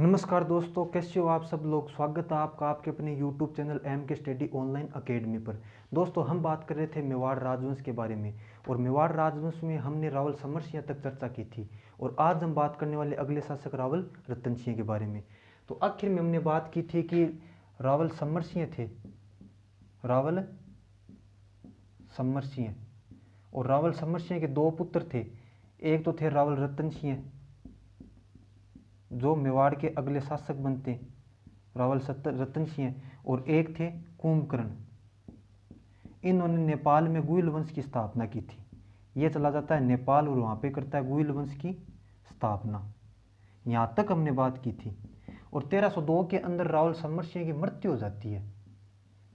नमस्कार दोस्तों, कैसे हो आप सब लोग? स्वागत है आपका आपके अपने YouTube channel M K study online academy पर। दोस्तों, हम बात कर रहे थे मेवाड़ राजवंश के बारे में और मेवाड़ राजवंश में हमने रावल समर सिंह तक चर्चा की थी और आज हम बात करने वाले अगले शासक रावल रतन सिंह के बारे में। तो आखिर में हमने बात की थी कि रावल समर सिंह थे। रावल समर सिंह और रावल समर सिंह के दो पुत्र थे। एक तो थे रावल रतन सिंह जो मेवाड़ के अगले शासक बनते रावल सत्तर रतन सिंह और एक थे कुंभकर्ण। इन्होंने नेपाल में गुइल वंश की स्थापना की थी। ये चला जाता है नेपाल और वहाँ पे करता है गुइल वंश की स्थापना। यहाँ तक हमने बात की थी। और 1302 के अंदर रावल समर सिंह की मृत्यु हो जाती है।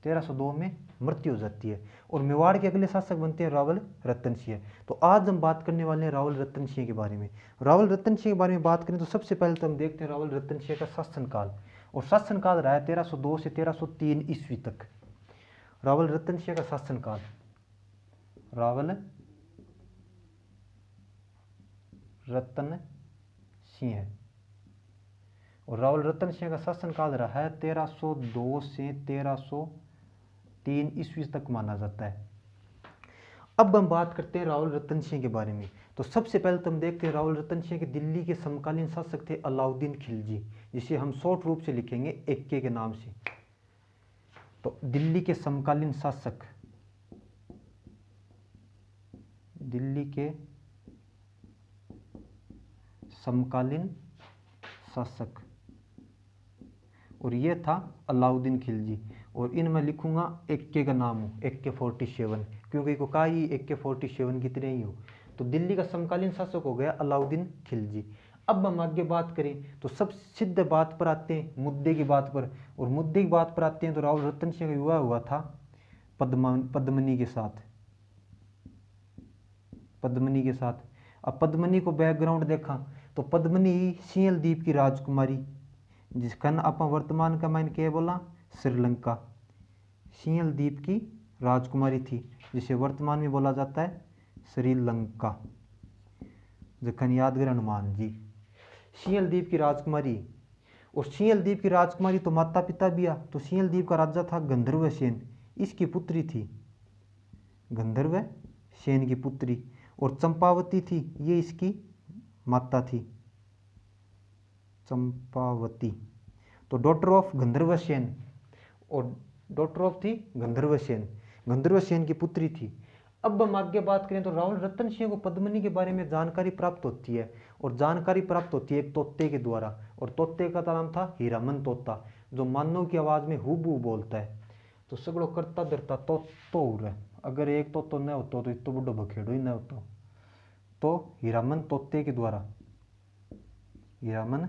1302 में मृत्यु हो जाती है और मेवाड़ के अगले शासक बनते हैं रावल रतन सिंह तो आज हम बात करने वाले हैं रावल रतन सिंह के बारे में। रावल रतन सिंह के बारे में बात करें तो सबसे पहले तो हम देखते हैं रावल रतन सिंह का शासनकाल और शासनकाल रहा है 1302 से 1303 ईस्वी तक। रावल रतन सिंह का शासनकाल। रावल रतन सिंह और रावल रतन सिंह का शासनकाल रहा है 1302 से 1303 ईस्वी तक माना जाता है। अब हम बात करते हैं राहुल रतन सिंह के बारे में। तो सबसे पहले तो हम देखते हैं राहुल रतन सिंह के दिल्ली के समकालीन शासक थे अलाउद्दीन खिलजी, जिसे हम शॉर्ट रूप से लिखेंगे एक्के के नाम से। तो दिल्ली के समकालीन शासक, दिल्ली के समकालीन शासक, और ये था अलाउद्दीन खिलजी। और इन मैं लिखूँगा एक्के का नाम हो एक्के फोर्टी सेवन। क्योंकि को का ही एक्के फोर्टी सेवन की तरह ही हो। तो दिल्ली का समकालीन शासक हो गया अलाउद्दीन खिलजी। अब हम आगे बात करें तो सब सिद्ध बात पर आते हैं, मुद्दे की बात पर। और मुद्दे की बात पर आते हैं तो राहुल रतन सिंह का विवाह हुआ था, पद्मा, पद्मनी के साथ। पद्मनी के साथ। अब पद्मनी को बैकग्राउंड देखा तो पद्मनी सियल द्वीप की राजकुमारी, जिसका आप वर्तमान का मैंने क्या बोला? श्रीलंका। सियल द्वीप की राजकुमारी थी, जिसे वर्तमान में बोला जाता है श्रीलंका। जखन यादगार हनुमान जी सियल द्वीप की राजकुमारी। और सियल द्वीप की राजकुमारी तो माता पिता भी आ तो सियल द्वीप का राजा था गंधर्व सेन, इसकी पुत्री थी। गंधर्व सेन की पुत्री और चंपावती थी, ये इसकी माता थी। चंपावती तो डॉटर ऑफ़ गंधर्व सेन। और डॉटर ऑफ़ थी गंधर्व सेन गंधर्व सेन की पुत्री थी। अब हम आगे बात करें तो राहुल रतन सिंह को पद्मनी के बारे में जानकारी प्राप्त होती है और जानकारी प्राप्त होती है एक तोते के द्वारा। और तोते का नाम था हीरामन तोता, जो मानव की आवाज़ में हुबू बोलता है। तो सगड़ो करता धरता तो तो है। अगर एक तो तो न होता तो इतो बड़ो बखेड़ो ही न होता। तो हीरामन तोते के द्वारा, हीरामन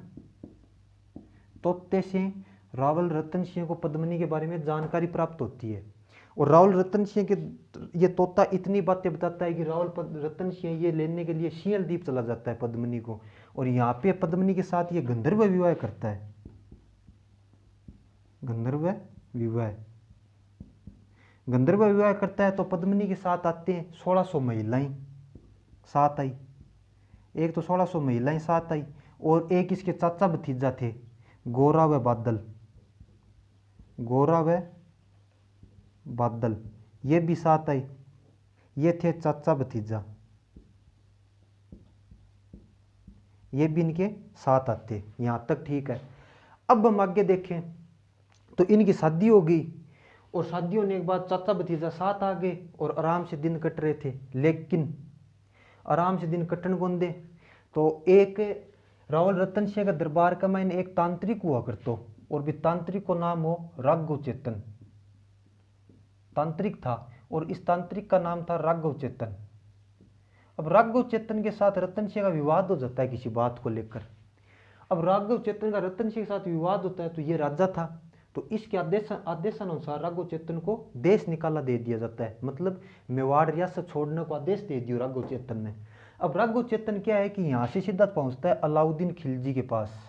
तोते से रावल रतन सिंह को पद्मनी के बारे में जानकारी प्राप्त होती है। और राहुल रतन सिंह के ये तोता इतनी बातें बताता है कि राहुल रतन सिंह ये लेने के लिए शियल द्वीप चला जाता है पद्मनी को। और यहाँ पे पद्मनी के साथ ये गंधर्व विवाह करता है। गंधर्व विवाह। गंधर्व विवाह करता है तो पद्मनी के साथ आते हैं सोलह सौ महिलाएँ। साथ आई। एक तो सोलह सौ महिलाएँ साथ आई और एक इसके चाचा भतीजा थे गोरा व बादल। गोरा व बादल। ये भी साथ आई ये थे चाचा भतीजा। ये भी इनके साथ आते। यहाँ तक ठीक है। अब हम आगे देखें तो इनकी शादी हो गई और शादी होने के बाद चाचा भतीजा साथ आ गए और आराम से दिन कट रहे थे। लेकिन आराम से दिन कटन कौन दे? तो एक रावल रतन सिंह का दरबार का मैंने एक तांत्रिक हुआ करतो। और भी तांत्रिक को नाम हो राघव चेतन तांत्रिक था और इस तांत्रिक का नाम था राघव चेतन अब राघव चेतन के साथ रतन सिंह का विवाद हो जाता है किसी बात को लेकर। अब राघव चेतन का रतन सिंह के साथ विवाद होता है तो ये राजा था तो इसके आदेश, आदेशानुसार राघव चेतन को देश निकाला दे दिया जाता है। मतलब मेवाड़ रियासत छोड़ने को आदेश दे दिया राघव चेतन ने। अब राघव चेतन क्या है कि यहाँ से सीधा पहुँचता है अलाउद्दीन खिलजी के पास।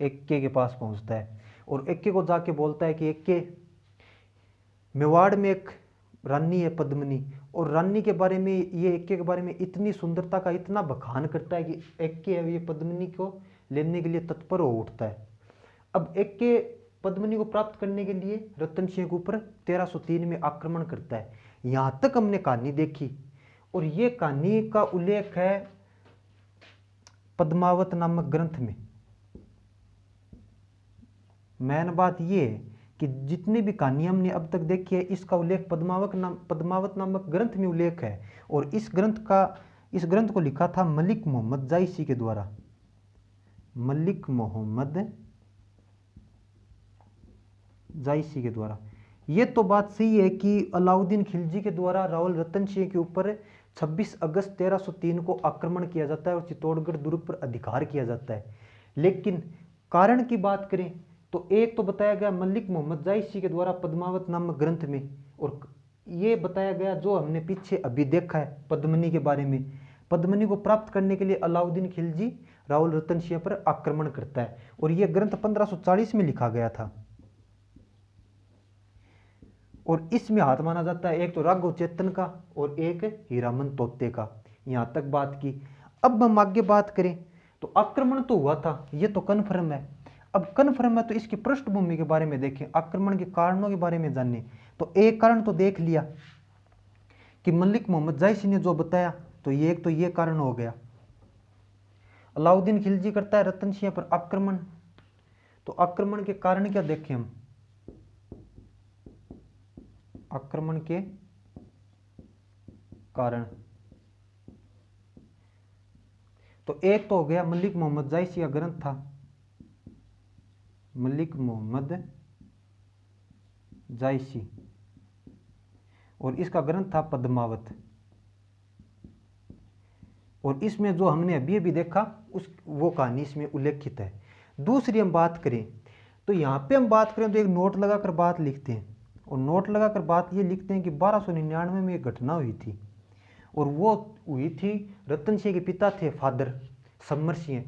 एक्के के पास पहुँचता है और एक्के को जाके बोलता है कि एक्के मेवाड़ में एक रानी है पद्मनी और रानी के बारे में, ये एक्के के बारे में इतनी सुंदरता का इतना बखान करता है कि एक्के अब ये पद्मनी को लेने के लिए तत्पर हो उठता है। अब एक के पद्मनी को प्राप्त करने के लिए रतन सिंह के ऊपर 1303 में आक्रमण करता है। यहाँ तक हमने कहानी देखी और ये कहानी का उल्लेख है पद्मावत नामक ग्रंथ में। मैन बात ये है कि जितनी भी कहानी हमने अब तक देखी है, इसका उल्लेख पद्मावत नाम, पद्मावत नामक ग्रंथ में उल्लेख है। और इस ग्रंथ का, इस ग्रंथ को लिखा था मलिक मोहम्मद जायसी के द्वारा। मलिक मोहम्मद जायसी के द्वारा। ये तो बात सही है कि अलाउद्दीन खिलजी के द्वारा रावल रतन सिंह के ऊपर 26 अगस्त 1303 को आक्रमण किया जाता है और चित्तौड़गढ़ दुर्ग पर अधिकार किया जाता है। लेकिन कारण की बात करें तो एक तो बताया गया मलिक मोहम्मद जायसी के द्वारा पद्मावत नामक ग्रंथ में, और ये बताया गया जो हमने पीछे अभी देखा है पद्मनी के बारे में। पद्मनी को प्राप्त करने के लिए अलाउद्दीन खिलजी राहुल रतन सिंह पर आक्रमण करता है, और यह ग्रंथ 1540 में लिखा गया था। और इसमें हाथ माना जाता है, एक तो राघव चेतन का और एक हीरामन तोते का। यहाँ तक बात की। अब हम आगे बात करें तो आक्रमण तो हुआ था, ये तो कन्फर्म है। अब कन्फर्म है तो इसकी पृष्ठभूमि के बारे में देखें, आक्रमण के कारणों के बारे में जाने तो एक कारण तो देख लिया कि मलिक मोहम्मद जायसी ने जो बताया तो ये एक तो ये कारण हो गया। अलाउद्दीन खिलजी करता है रतन सिंह पर आक्रमण। तो आक्रमण के कारण क्या देखें हम? आक्रमण के कारण। तो एक तो हो गया मलिक मोहम्मद जायसी का ग्रंथ था। मलिक मोहम्मद जायसी। और इसका ग्रंथ था पद्मावत। और इसमें जो हमने अभी अभी देखा, उस, वो कहानी इसमें उल्लेखित है। दूसरी हम बात करें तो यहाँ पे हम बात करें तो एक नोट लगाकर बात लिखते हैं। और नोट लगाकर बात ये लिखते हैं कि बारह में एक घटना हुई थी। और वो हुई थी रतन सिंह के पिता थे फादर समर सिंह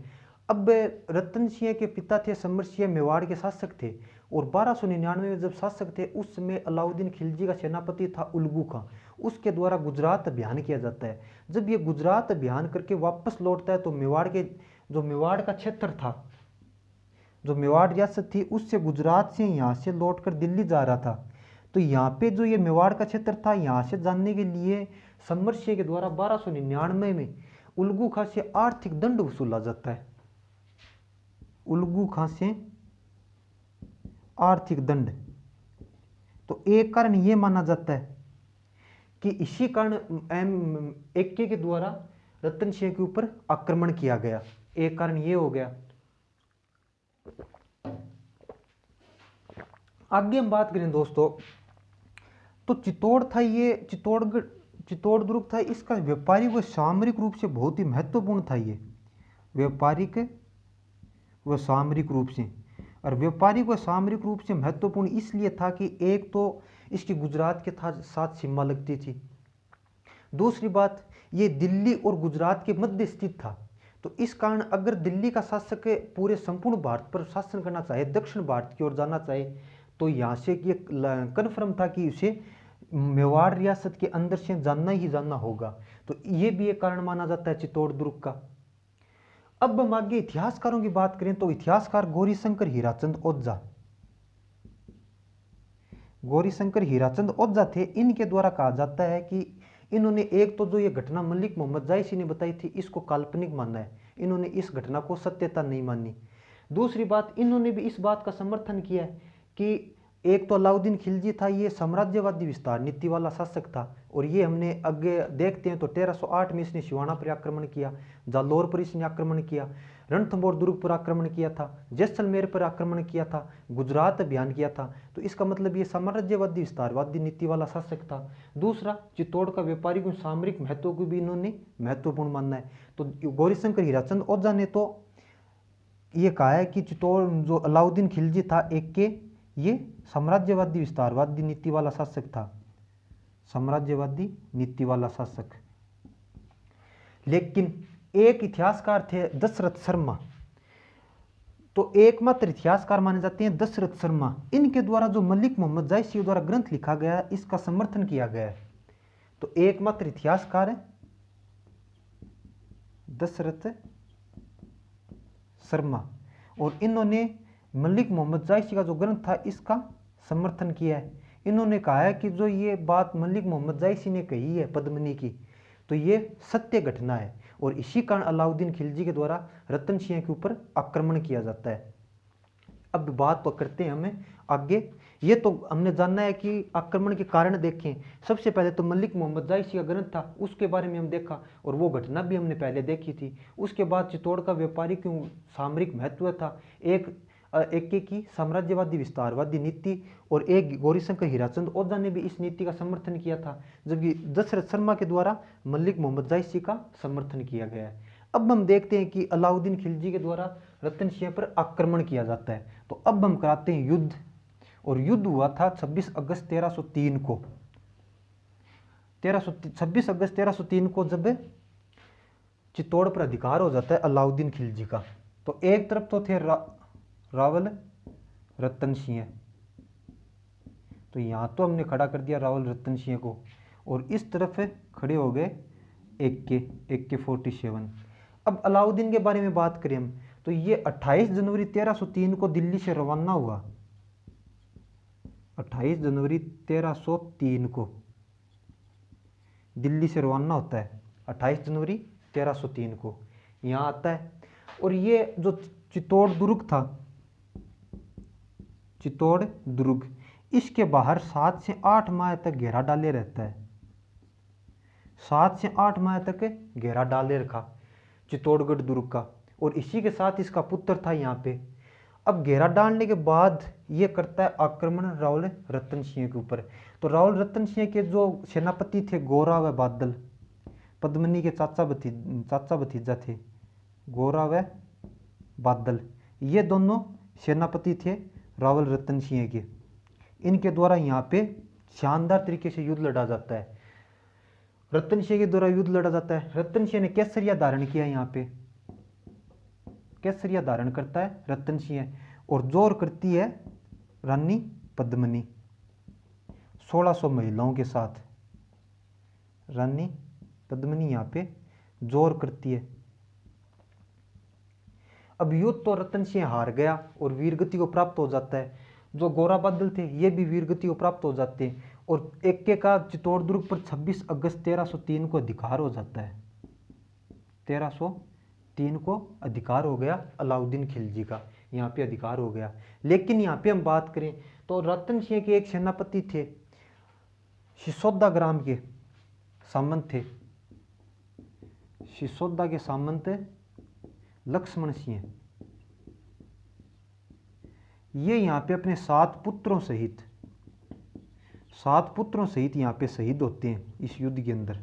अब रतन सिंह के पिता थे समर सिंह मेवाड़ के शासक थे और बारह सौ निन्यानवे में जब शासक थे, उस समय अलाउद्दीन खिलजी का सेनापति था उल्गू खां। उसके द्वारा गुजरात अभियान किया जाता है। जब ये गुजरात अभियान करके वापस लौटता है तो मेवाड़ के, जो मेवाड़ का क्षेत्र था, जो मेवाड़ रियासत थी, उससे गुजरात से यहाँ से लौट कर दिल्ली जा रहा था। तो यहाँ पे जो ये मेवाड़ का क्षेत्र था, यहाँ से जानने के लिए समर सिंह के द्वारा बारह सौ निन्यानवे में उल्गू खां से आर्थिक दंड वसूला जाता है। उल्गू खांसे, आर्थिक दंड। तो एक कारण ये माना जाता है कि इसी कारण एम एक्के के द्वारा रतन सिंह के ऊपर आक्रमण किया गया। एक कारण ये हो गया। आगे हम बात करें दोस्तों तो चित्तौड़ था ये, चित्तौड़गढ़ चित्तौड़ दुर्ग था, इसका व्यापारिक व सामरिक रूप से बहुत ही महत्वपूर्ण था ये। व्यापारिक व सामरिक रूप से। और व्यापारिक व सामरिक रूप से महत्वपूर्ण इसलिए था कि एक तो इसकी गुजरात के साथ सीमा लगती थी। दूसरी बात, ये दिल्ली और गुजरात के मध्य स्थित था। तो इस कारण अगर दिल्ली का शासक पूरे संपूर्ण भारत पर शासन करना चाहे, दक्षिण भारत की ओर जाना चाहे तो यहाँ से ये कन्फर्म था कि उसे मेवाड़ रियासत के अंदर से जानना ही जानना होगा। तो ये भी एक कारण माना जाता है चित्तौड़ दुर्ग का। अब हम आगे इतिहासकारों की बात करें तो इतिहासकार गौरीशंकर हीराचंद ओझा। गौरीशंकर हीराचंद ओझा थे। इनके द्वारा कहा जाता है कि इन्होंने एक तो जो ये घटना मलिक मोहम्मद जायसी ने बताई थी, इसको काल्पनिक माना है। इन्होंने इस घटना को सत्यता नहीं मानी। दूसरी बात, इन्होंने भी इस बात का समर्थन किया कि एक तो अलाउद्दीन खिलजी था, ये साम्राज्यवादी विस्तार नीति वाला शासक था और ये हमने आगे देखते हैं तो 1308 में इसने शिवाना पर आक्रमण किया, जालौर पर इसने आक्रमण किया रणथंबोर दुर्ग पर आक्रमण किया था, जैसलमेर पर आक्रमण किया था, गुजरात अभियान किया था। तो इसका मतलब ये साम्राज्यवादी विस्तारवादी नीति वाला शासक था। दूसरा, चित्तौड़ का व्यापारिक और सामरिक महत्व को भी इन्होंने महत्वपूर्ण मानना है। तो गौरीशंकर हीराचंद ओझा ने तो ये कहा है कि चित्तौड़ जो अलाउद्दीन खिलजी था, एक के ये साम्राज्यवादी विस्तारवादी नीति वाला शासक था। साम्राज्यवादी नीति वाला शासक। लेकिन एक इतिहासकार थे दशरथ शर्मा। तो एकमात्र इतिहासकार माने जाते हैं दशरथ शर्मा। इनके द्वारा जो मलिक मोहम्मद जायसी द्वारा ग्रंथ लिखा गया, इसका समर्थन किया गया। है तो एकमात्र इतिहासकार दशरथ शर्मा। और इन्होंने मलिक मोहम्मद जायसी का जो ग्रंथ था, इसका समर्थन किया है। इन्होंने कहा है कि जो ये बात मलिक मोहम्मद जायसी ने कही है, पद्मनी की तो ये सत्य घटना है और इसी कारण अलाउद्दीन खिलजी के द्वारा रतन सिंह के ऊपर आक्रमण किया जाता है। अब बात तो करते हैं हमें आगे। ये तो हमने जानना है कि आक्रमण के कारण देखें। सबसे पहले तो मलिक मोहम्मद जायसी का ग्रंथ था, उसके बारे में हम देखा और वो घटना भी हमने पहले देखी थी। उसके बाद चित्तौड़ का व्यापारिक सामरिक महत्व था? एक एक एक की साम्राज्यवादी विस्तारवादी नीति और एक गौरीशंकर हीराचंद ओझा ने भी इस नीति का समर्थन किया था, जबकि दशरथ शर्मा के द्वारा मल्लिक मोहम्मद जायसी का समर्थन किया गया है। अब हम देखते हैं कि अलाउद्दीन खिलजी के द्वारा रतन सिंह पर आक्रमण किया जाता है। तो अब हम कराते हैं युद्ध, और युद्ध हुआ था 26 अगस्त 1303 को। 1300 26 अगस्त 1303 को जब चित्तौड़ पर अधिकार हो जाता है अलाउद्दीन खिलजी का तो एक तरफ़ तो थे रावल, रतन सिंह। तो यहाँ तो हमने खड़ा कर दिया रावल, रतन सिंह को। और इस तरफ़ खड़े हो गए एक के एक के फोर्टी सेवन अब अलाउद्दीन के बारे में बात करें हम तो ये 28 जनवरी 1303 को दिल्ली से रवाना हुआ। 28 जनवरी 1303 को दिल्ली से रवाना होता है। 28 जनवरी 1303 को यहाँ आता है। और ये जो चित्तौड़ दुर्ग था चित्तौड़, दुर्ग। इसके बाहर सात से आठ माह तक घेरा डाले रहता है। सात से आठ माह तक घेरा डाले रखा, चित्तौड़गढ़ दुर्ग का। और इसी के साथ इसका पुत्र था यहाँ पे। अब घेरा डालने के बाद ये करता है आक्रमण राहुल रतन सिंह के ऊपर। तो राहुल रतन सिंह के जो सेनापति थे गोरा व बादल। पद्मनी के चाचा भती, चाचा भतीजा थे गोरा व बादल। ये दोनों सेनापति थे रावल रतन सिंह के। इनके द्वारा यहाँ पे शानदार तरीके से युद्ध लड़ा जाता है। रतन सिंह के द्वारा युद्ध लड़ा जाता है। रतन सिंह ने कैसरिया धारण किया यहाँ पे। कैसरिया धारण करता है रतन सिंह और ज़ोर करती है रानी पद्मनी 1600 महिलाओं के साथ। रानी पद्मनी यहाँ पे ज़ोर करती है। अब युद्ध तो रतन सिंह हार गया और वीरगति को प्राप्त हो जाता है। जो गोरा बादल थे, ये भी वीरगति को प्राप्त हो जाते हैं और एक के का चित्तौड़ दुर्ग पर 26 अगस्त 1303 को अधिकार हो जाता है। 1303 को अधिकार हो गया अलाउद्दीन खिलजी का, यहाँ पे अधिकार हो गया। लेकिन यहाँ पे हम बात करें तो रतन सिंह के एक सेनापति थे, सिसोदा ग्राम के सामंत थे। सिसोदा के सामंत लक्ष्मण सिंह। ये यहाँ पे अपने सात पुत्रों सहित, सात पुत्रों सहित यहाँ पे शहीद होते हैं इस युद्ध के अंदर।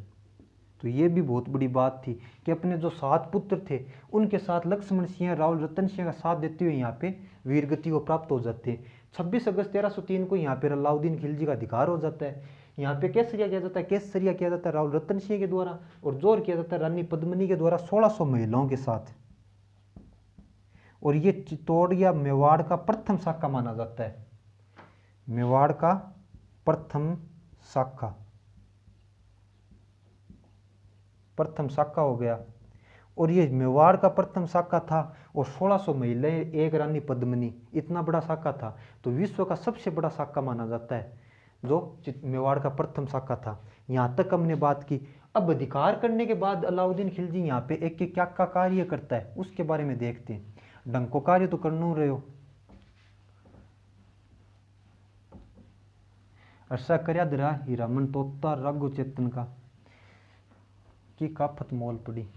तो ये भी बहुत बड़ी बात थी कि अपने जो सात पुत्र थे, उनके साथ लक्ष्मण सिंह, राहुल, रतन सिंह का साथ देते हुए यहाँ पे वीरगति को प्राप्त हो जाते हैं। छब्बीस अगस्त तेरह तीन को यहाँ पे अलाउद्दीन खिलजी का अधिकार हो जाता है। यहाँ पे केसरिया किया जाता है, केसरिया किया जाता है राहुल, रतन सिंह के द्वारा और ज़ोर किया जाता है रानी पद्मनी के द्वारा सोलह महिलाओं के साथ। और ये चित्तौड़ या मेवाड़ का प्रथम शाखा माना जाता है। मेवाड़ का प्रथम शाखा। प्रथम शाखा हो गया। और ये मेवाड़ का प्रथम शाखा था और 1600 महिलाएँ एक रानी पद्मनी, इतना बड़ा शाखा था। तो विश्व का सबसे बड़ा शाखा माना जाता है, जो मेवाड़ का प्रथम शाखा था। यहाँ तक हमने बात की। अब अधिकार करने के बाद अलाउद्दीन खिलजी यहाँ पे एक क्या का कार्य करता है, उसके बारे में देखते हैं। डंको कार्य तो करना रहे हो। ऐसा करया दरा हीरामन तोता रघु चेतन का। की काफत मोल पड़ी।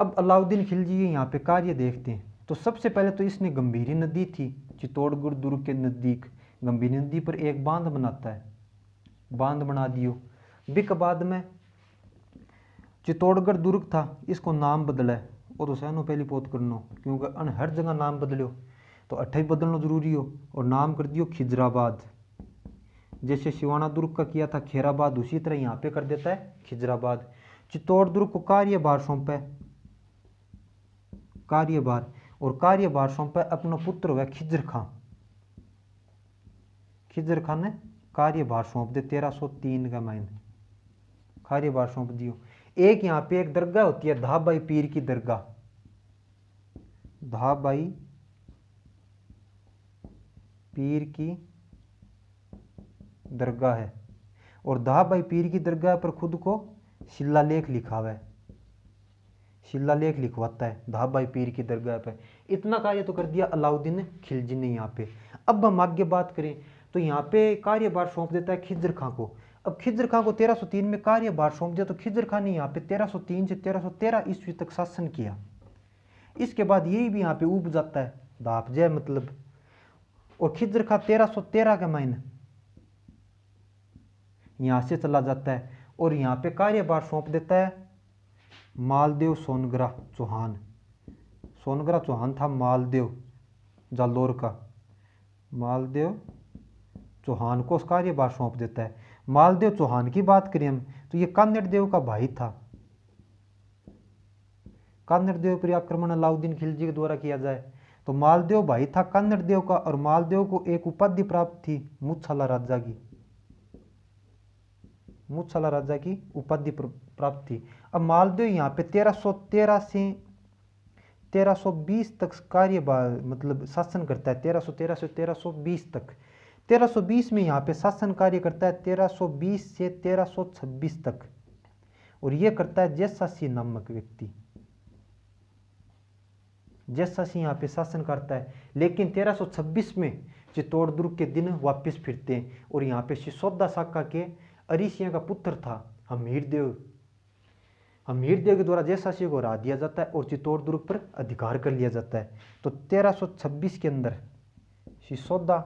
अब अलाउद्दीन खिलजी यहाँ पे कार्य देखते हैं। तो सबसे पहले तो इसने गंभीरी नदी थी, चित्तौड़गढ़ दुर्ग के नज़दीक। गंभीरी नदी पर एक बाँध बनाता है। बाँध बना दियो। बिक बाद में चित्तौड़गढ़ दुर्ग था, इसको नाम बदला है। वो तो सहनो पहली पोत करनो, क्योंकि अन हर जगह नाम बदलो तो अट्ठाई बदलना ज़रूरी हो, और नाम कर दियो खिजराबाद। जैसे शिवाना दुर्ग का किया था खेराबाद, उसी तरह यहाँ पे कर देता है खिजराबाद। चित्तौड़ दुर्ग को कार्यभार सौंपे। कार्यभार, और कार्यभार सौंपे अपना पुत्र हुआ खिजर खां खिजर खान ने कार्यभार सौंप दे, तेरह सौ तीन का माइन कार्यभार सौंप दियो। एक यहाँ पे एक दरगाह होती है, धाबाई पीर की दरगाह। धाबाई पीर की दरगाह है। और धाबाई पीर की दरगाह पर खुद को शिलालेख लिखा हुआ है। शिलालेख लिखवाता है धाबाई पीर की दरगाह पर। इतना कार्य तो कर दिया अलाउद्दीन खिलजी ने यहाँ पे। अब हम आगे बात करें तो यहाँ पे कार्यभार सौंप देता है खिजर खां को। अब खिजर खां को 1303 में कार्यभार सौंप दिया तो खिजर खां ने यहाँ पे 1303 से 1313 ईस्वी तक शासन किया। इसके बाद यही भी यहाँ पे उब जाता है दाप जय मतलब। और खिजर खां 1313 के मायने यहाँ से चला जाता है और यहाँ पे कार्यभार सौंप देता है मालदेव सोनगरा चौहान। सोनगरा चौहान था मालदेव, जालोर का। मालदेव चौहान को कार्यभार सौंप देता है। मालदेव चौहान की बात करें हम तो ये कान्नड़ देव का भाई था। कान्नड़ पर आक्रमण अलाउद्दीन खिलजी के द्वारा किया जाए तो मालदेव भाई था कान्नड़ का और मालदेव को एक उपाधि प्राप्त थी मुच्छाला राजा की। मुच्छाला राजा की उपाधि प्राप्त थी। अब मालदेव यहाँ पे 1313 से 1320 तक कार्य मतलब शासन करता है 1313 से 1320 तक। 1320 में यहाँ पे शासन कार्य करता है 1320 से 1326 तक। और ये करता है जैसासी नामक व्यक्ति। जैसासी यहाँ पे शासन करता है। लेकिन 1326 में चित्तौड़ दुर्ग के दिन वापस फिरते हैं और यहाँ पे सिसोदा शाखा के अरिसिया का पुत्र था हमीर देव। हमीर देव के द्वारा जयशासी को हरा दिया जाता है और चित्तौड़ दुर्ग पर अधिकार कर लिया जाता है। तो 1326 के अंदर सिसोदा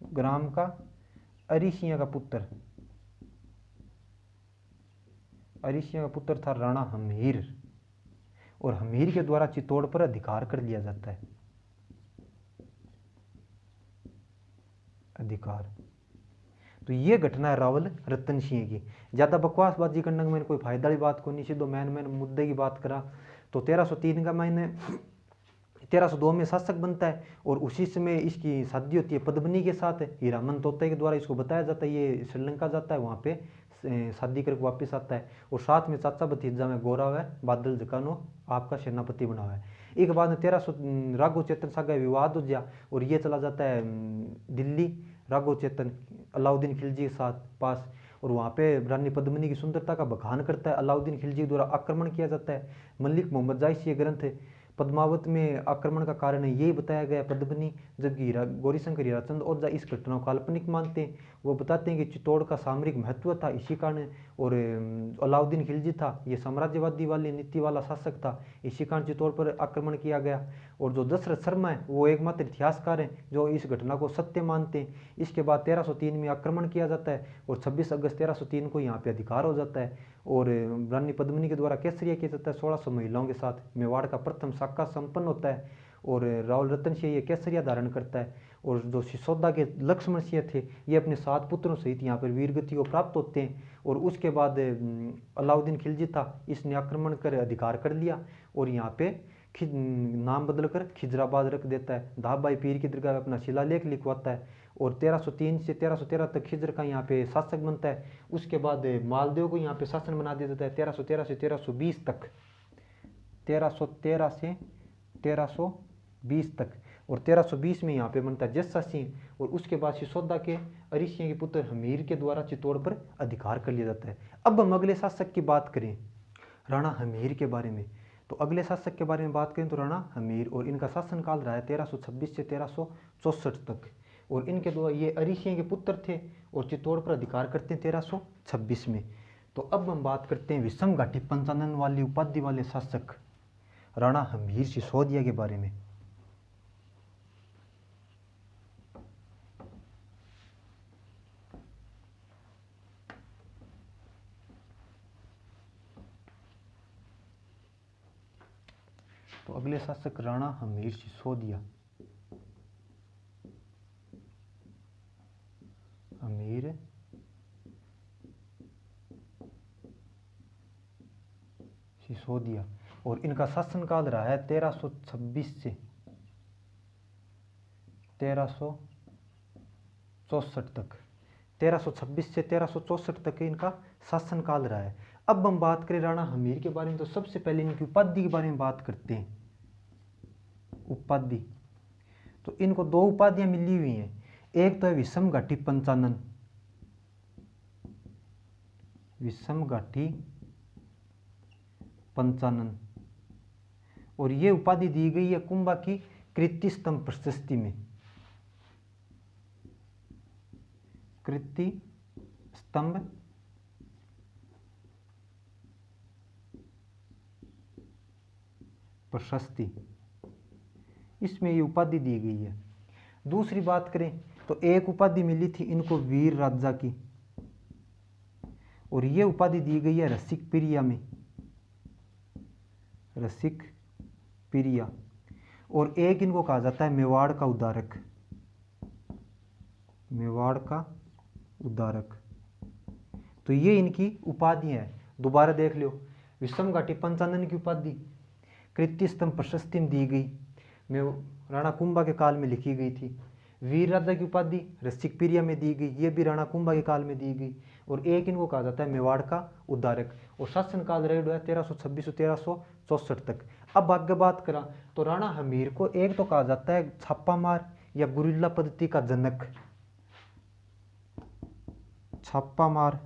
ग्राम का अरिसिया का पुत्र। अरिशिया का पुत्र था राणा हमीर। और हमीर के द्वारा चित्तौड़ पर अधिकार कर लिया जाता है। अधिकार। तो ये घटना है रावल रतन सिंह की। ज़्यादा बकवासबाजी करने का मैंने कोई फ़ायदा वाली बात को नहीं सीधो मैन मैंने मुद्दे की बात करा। तो 1303 का मैंने 1302 में शासक बनता है और उसी समय इसकी शादी होती है पद्मनी के साथ। हीरामन तोते के द्वारा इसको बताया जाता है, ये श्रीलंका जाता है, वहाँ पे शादी करके वापस आता है। और साथ में चाचा भतीजा में गौरव है, बादल जकानो आपका सेनापति बना हुआ है। एक बाद में तेरह सौ राघो चेतन सागा विवाद हो गया और ये चला जाता है दिल्ली। राघो चेतन अलाउद्दीन खिलजी के साथ पास और वहाँ पे रानी पद्मनी की सुंदरता का बखान करता है। अलाउद्दीन खिलजी द्वारा आक्रमण किया जाता है। मलिक मोहम्मद जाइस ये ग्रंथ पद्मावत में आक्रमण का कारण यही बताया गया पद्मनी जबकि गौरीशंकर हीराचंद ओझा इस घटना को काल्पनिक मानते हैं। वो बताते हैं कि चित्तौड़ का सामरिक महत्व था, इसी कारण और अलाउद्दीन खिलजी था। ये साम्राज्यवादी वाली, नीति वाला शासक था। इसी कारण चित्तौड़ पर आक्रमण किया गया। और जो दशरथ शर्मा है, वो एकमात्र इतिहासकार हैं, जो इस घटना को सत्य मानते हैं। इसके बाद 1303 में आक्रमण किया जाता है और 26 अगस्त 1303 को यहाँ पे अधिकार हो जाता है। और रानी पद्मिनी के द्वारा केसरिया किया जाता है, सोलह सौ महिलाओं के साथ। मेवाड़ का प्रथम शाखा संपन्न होता है और राहुल रतन सिंह ये केसरिया धारण करता है और जो सिसोदा के लक्ष्मण सिंह थे, ये अपने सात पुत्रों सहित यहाँ पर वीरगति को प्राप्त होते हैं और उसके बाद अलाउद्दीन खिलजी था, इसने आक्रमण कर अधिकार कर लिया और यहाँ पे नाम बदलकर खिजराबाद रख देता है। धाबाई पीर की दरगाह अपना शिलालेख लिखवाता है। और 1303 से 1313 तक खिजर का यहाँ पे शासक बनता है। उसके बाद मालदेव को यहाँ पे शासन बना दिया जाता है 1313 से 1320 तक। 1313 से 1320 तक। और 1320 में यहाँ पे बनता है जस्सा सिंह। और उसके बाद सिसोदा के अरिसिया के पुत्र हमीर के द्वारा चित्तौड़ पर अधिकार कर लिया जाता है। अब हम अगले शासक की बात करें, राणा हमीर के बारे में। तो अगले शासक के बारे में बात करें तो राणा हमीर और इनका शासनकाल रहा है तेरह से तेरह तक। और इनके द्वारा ये अरिसिया के पुत्र थे और चित्तौड़ पर अधिकार करते हैं तेरह में। तो अब हम बात करते हैं विषम घाटी पंचानन वाली उपाधि वाले शासक राणा हमीर सिसोदिया के बारे में। तो अगले शासक राणा हमीर सिसोदिया। अमीर सिसोदिया। और इनका शासनकाल रहा है 1326 से तेरह तक। 1326 से तेरह तक इनका शासनकाल रहा है। अब हम बात करें राणा हमीर के बारे में तो सबसे पहले इनकी उपाधि के बारे में बात करते हैं। उपाधि। तो इनको दो उपाधियाँ मिली हुई हैं। एक तो है विषम घाटी पंचानन। विषम घाटी पंचानन। और ये उपाधि दी गई है कुंभा की कृति स्तंभ प्रशस्ति में। कृति स्तंभ प्रशस्ति। इसमें ये उपाधि दी गई है। दूसरी बात करें तो एक उपाधि मिली थी इनको वीर राजा की। और ये उपाधि दी गई है रसिक प्रिया में। रसिक प्रिया। और एक इनको कहा जाता है मेवाड़ का उदारक। मेवाड़ का उदारक। तो ये इनकी उपाधि है। दोबारा देख लो विषम घाटी पंचानन की उपाधि। कृत्य स्तंभ प्रशस्ति में दी गई। राणा कुंभा के काल में लिखी गई थी। वीर राजा की उपाधि रसिक प्रिया में दी गई, ये भी राणा कुंभा के काल में दी गई। और एक इनको कहा जाता है मेवाड़ का उद्धारक। और शासन काल रेड है तेरह सौ छब्बीस तेरह चौसठ तक। अब आगे बात करा तो राणा हमीर को एक तो कहा जाता है छापा मार या गुरिल्ला पद्धति का जनक। छापा मार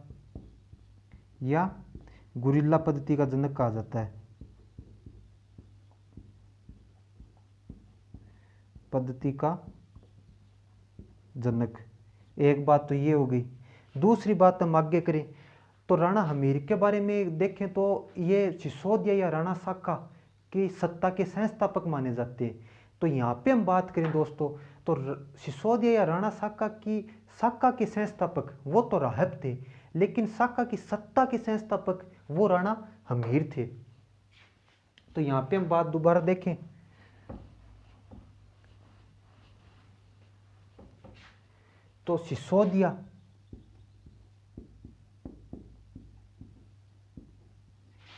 या गुरिल्ला पद्धति का जनक कहा जाता है। पद्धति का जनक, एक बात तो ये हो गई। दूसरी बात हम आगे करें तो राणा हमीर के बारे में देखें तो ये सिसोदिया या राणा साका की सत्ता के संस्थापक माने जाते हैं। तो यहाँ पे हम बात करें दोस्तों तो सिसोदिया या राणा साका की, साका के संस्थापक, वो तो राहब थे, लेकिन साका की सत्ता के संस्थापक वो राणा हमीर थे। तो यहाँ पे हम बात दोबारा देखें। तो सिसोदिया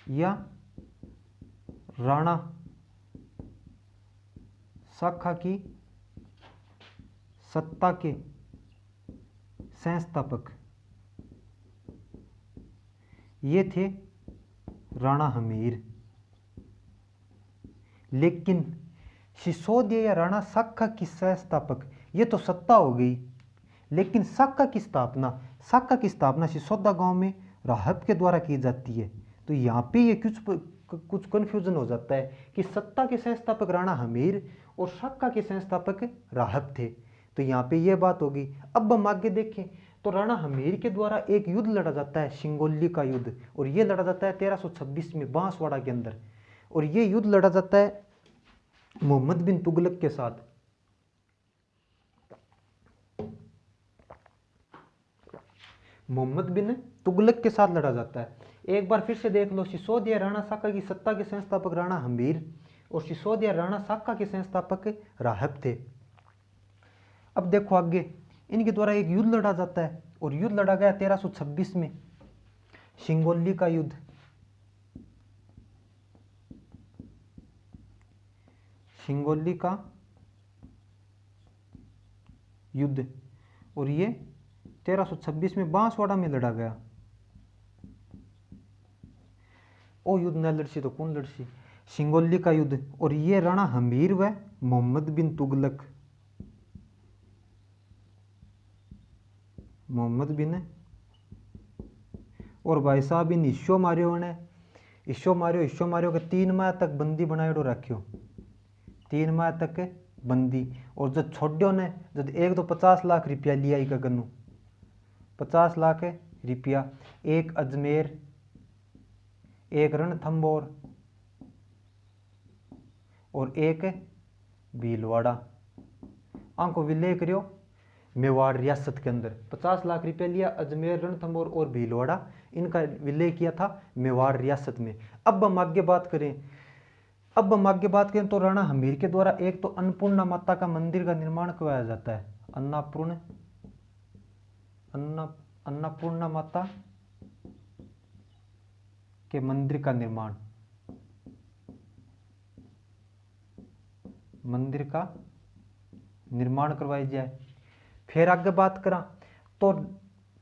या राणा शाखा की सत्ता के संस्थापक। ये थे राणा हमीर। लेकिन सिसोदिया या राणा शाखा की संस्थापक, ये तो सत्ता हो गई। लेकिन साका की स्थापना साका की स्थापना सिसोदा गाँव में राहब के द्वारा की जाती है। तो यहाँ पे ये कुछ कुछ कन्फ्यूज़न हो जाता है कि सत्ता के संस्थापक राणा हमीर और साका के संस्थापक राहब थे। तो यहाँ पे ये बात होगी। अब हम आगे देखें तो राणा हमीर के द्वारा एक युद्ध लड़ा जाता है, शिंगोली का युद्ध। और ये लड़ा जाता है 1326 में बांसवाड़ा के अंदर। और ये युद्ध लड़ा जाता है मोहम्मद बिन तुगलक के साथ। मोहम्मद बिन तुगलक के साथ लड़ा जाता है। एक बार फिर से देख लो, सिसोदिया राणा साका की सत्ता के संस्थापक राणा हमीर और सिसोदिया राणा साका के संस्थापक राहब थे। अब देखो आगे, इनके द्वारा एक युद्ध लड़ा जाता है और युद्ध लड़ा गया 1326 में, शिंगोली का युद्ध। शिंगोली का युद्ध और ये 1326 में बांसवाड़ा में लड़ा गया। ओ युद्ध न लड़सी तो कौन लड़सी? सिंगोली का युद्ध। और ये राणा हमीर व मोहम्मद बिन तुगलक। मोहम्मद बिन है। और भाई साहब इन ईशो मारियो ने ईशो मारियो ईशो मारियो के तीन माह तक बंदी बनाए रखियो। तीन माह तक बंदी। और जब छोड़ो ने, जब एक तो पचास लाख रुपया लिया इका गन्नू। पचास लाख रुपया। एक अजमेर, एक रणथम्बोर और एक भीलवाड़ा। आंको विलय करियो मेवाड़ रियासत के अंदर। पचास लाख रुपया लिया अजमेर रणथंबोर और भीलवाड़ा। इनका विलय किया था मेवाड़ रियासत में। अब हम आगे बात करें, अब हम आगे बात करें तो राणा हमीर के द्वारा एक तो अन्नपूर्णा माता का मंदिर का निर्माण करवाया जाता है। अन्नापूर्ण अन्ना, अन्नपूर्णा माता के मंदिर का निर्माण। मंदिर का निर्माण करवाई जाए। फिर आगे बात करा तो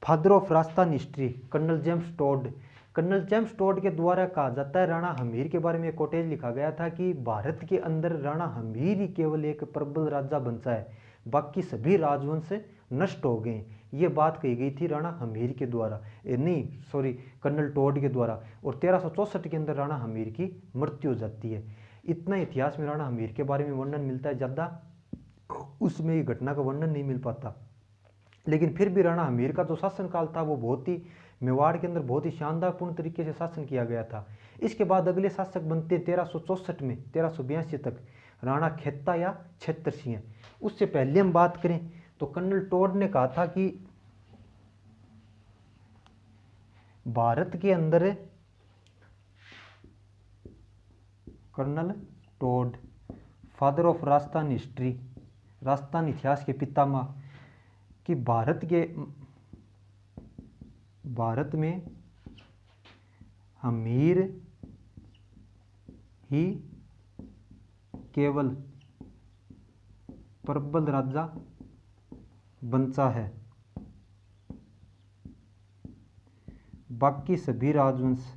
father of Rajasthan history, colonel James Tod. Colonel James Tod के द्वारा कहा जाता है, राणा हमीर के बारे में कोटेज लिखा गया था कि भारत के अंदर राणा हमीर ही केवल एक प्रबल राजा बनता है बाकी सभी राजवंश नष्ट हो गए। ये बात कही गई थी राणा हमीर के द्वारा। नहीं सॉरी कर्नल टोड के द्वारा। और तेरह के अंदर राणा हमीर की मृत्यु हो जाती है। इतना इतिहास में राणा हमीर के बारे में वर्णन मिलता है ज़्यादा। उसमें ये घटना का वर्णन नहीं मिल पाता। लेकिन फिर भी राणा हमीर का जो शासनकाल था, वो बहुत ही मेवाड़ के अंदर बहुत ही शानदारपूर्ण तरीके से शासन किया गया था। इसके बाद अगले शासक बनते तेरह में, तेरह तक। राणा खेता या छत्र सिंह उससे पहले हम बात करें तो कर्नल टोड ने कहा था कि भारत के अंदर colonel Tod father of Rajasthan history, Rajasthan इतिहास के पितामह, कि भारत के, भारत में अमीर ही केवल प्रबल राजा बनता है। बाकी सभी राजवंश